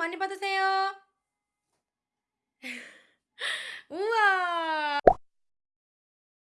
많이 받으세요.